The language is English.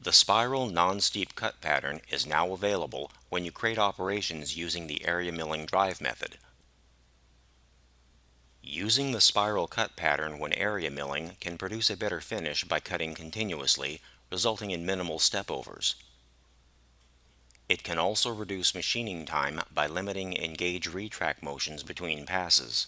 The spiral non-steep cut pattern is now available when you create operations using the area milling drive method. Using the spiral cut pattern when area milling can produce a better finish by cutting continuously, resulting in minimal stepovers. It can also reduce machining time by limiting engage retract motions between passes.